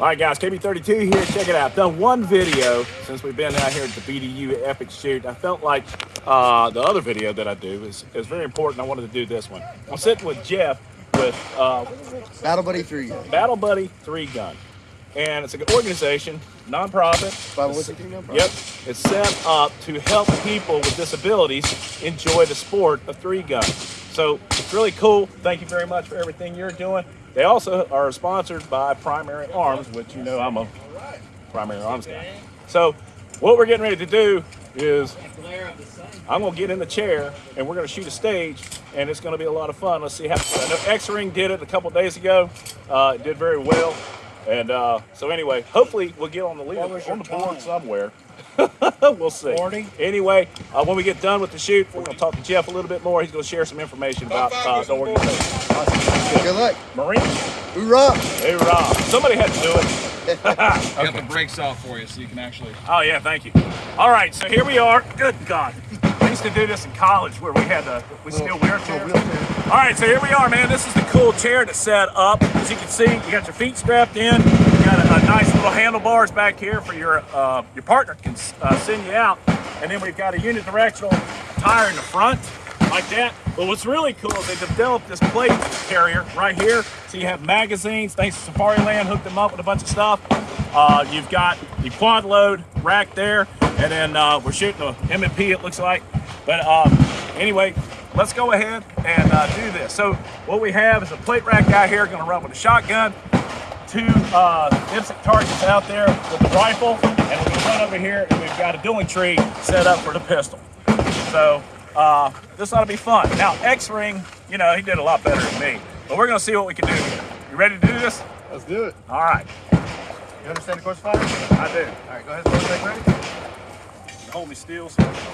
All right, guys, KB32 here. Check it out. I've done one video since we've been out here at the BDU Epic Shoot. I felt like uh, the other video that I do is, is very important. I wanted to do this one. I'm sitting with Jeff with uh, Battle Buddy 3 Gun. Battle Buddy 3 Gun. And it's an organization, nonprofit. 501c3 nonprofit. Yep. It's set up to help people with disabilities enjoy the sport of three gun. So it's really cool. Thank you very much for everything you're doing. They also are sponsored by Primary Arms, which you know I'm a Primary Arms guy. So what we're getting ready to do is I'm gonna get in the chair and we're gonna shoot a stage and it's gonna be a lot of fun. Let's see how, I know X-Ring did it a couple days ago. Uh, it did very well. And uh, so anyway, hopefully we'll get on the lead on the board somewhere. we'll see. 40. Anyway, uh, when we get done with the shoot, we're going to talk to Jeff a little bit more. He's going to share some information about uh, the organization. Good luck. Marine, Hoorah! hoorah. Somebody had to do it. I got the brakes off for you so you can actually. Oh, yeah, thank you. All right, so here we are. Good God. We used to do this in college where we had to, we still wear chairs. All right, so here we are, man. This is the cool chair that's set up. As you can see, you got your feet strapped in. You got a, a nice little handlebars back here for your uh, your partner can uh, send you out. And then we've got a unidirectional tire in the front, like that. But what's really cool is they developed this plate carrier right here. So you have magazines. Thanks to Safariland, hooked them up with a bunch of stuff. Uh, you've got the quad load rack there, and then uh, we're shooting a M&P, it looks like. But um, anyway, let's go ahead and uh, do this. So what we have is a plate rack guy here, gonna run with a shotgun, two uh, IPSC targets out there with the rifle, and we're gonna run over here and we've got a dueling tree set up for the pistol. So uh, this ought to be fun. Now X-Ring, you know, he did a lot better than me, but we're gonna see what we can do here. You ready to do this? Let's do it. All right, You understand the course of fire? I do. All right, go ahead. Ready. Hold me still. so-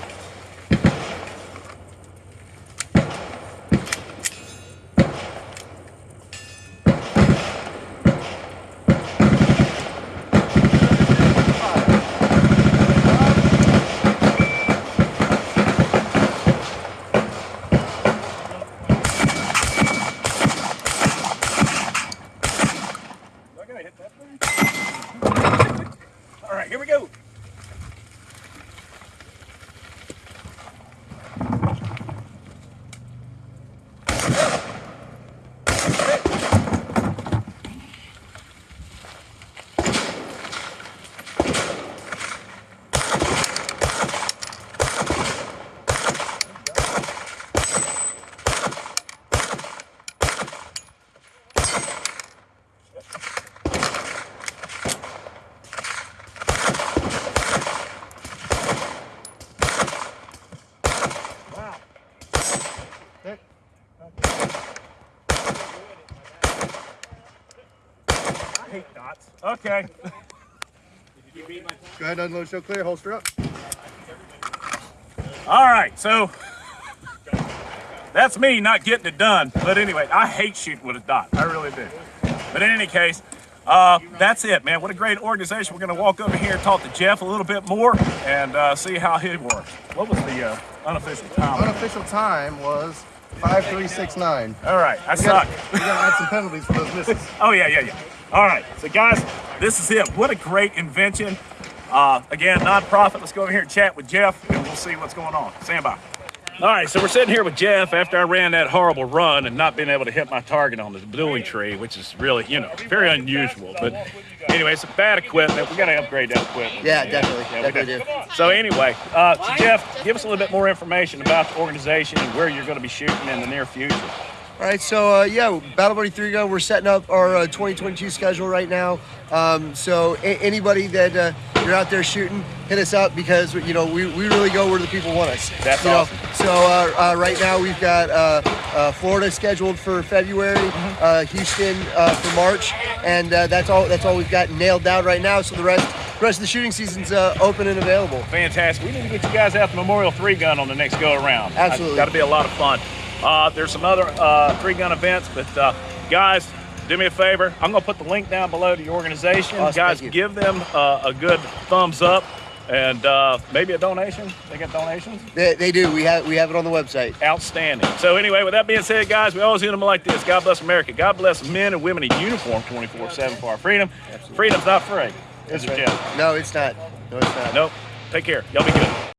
Do I gotta hit that thing? All right, here we go. Hate dots. Okay. Go ahead, unload, show clear, holster up. All right, so that's me not getting it done. But anyway, I hate shooting with a dot. I really do. But in any case, uh, that's it, man. What a great organization. We're going to walk over here and talk to Jeff a little bit more and uh, see how he works. What was the uh, unofficial time? Unofficial time was 5369. All right, I We suck. gotta, we gotta add some penalties for those misses. Oh, yeah, yeah, yeah. All right, so guys, this is it. What a great invention. Uh, again, nonprofit. Let's go over here and chat with Jeff, and we'll see what's going on. Stand by. All right, so we're sitting here with Jeff after I ran that horrible run and not being able to hit my target on the dueling tree, which is really, you know, very unusual. But anyway, it's bad equipment. We got to upgrade that equipment. Yeah, definitely. we Definitely do. So anyway, uh, so Jeff, give us a little bit more information about the organization and where you're going to be shooting in the near future. All right, so uh, yeah, Battle Buddy 3 Gun, we're setting up our uh, 2022 schedule right now. Um, so a- anybody that uh, you're out there shooting, hit us up because you know we, we really go where the people want us. That's you know? So uh, uh, right now we've got uh, uh, Florida scheduled for February, Mm-hmm. uh, Houston uh, for March, and uh, that's all that's all we've got nailed down right now. So the rest the rest of the shooting season's uh, open and available. Fantastic. We need to get you guys out the Memorial Three Gun on the next go around. Absolutely. Got to be a lot of fun. Uh, there's some other uh, three gun events, but uh, guys, do me a favor. I'm going to put the link down below to your organization. Awesome, guys, you. give them uh, a good thumbs up. and uh, maybe a donation. They get donations. They, they do. We have we have it on the website. Outstanding. So anyway, with that being said, guys, we always end them like this. God bless America. God bless men and women in uniform 24/7 for our freedom. Freedom's not free. Is it, Jeff? No, it's not. No, it's not. Nope. Take care. Y'all be good.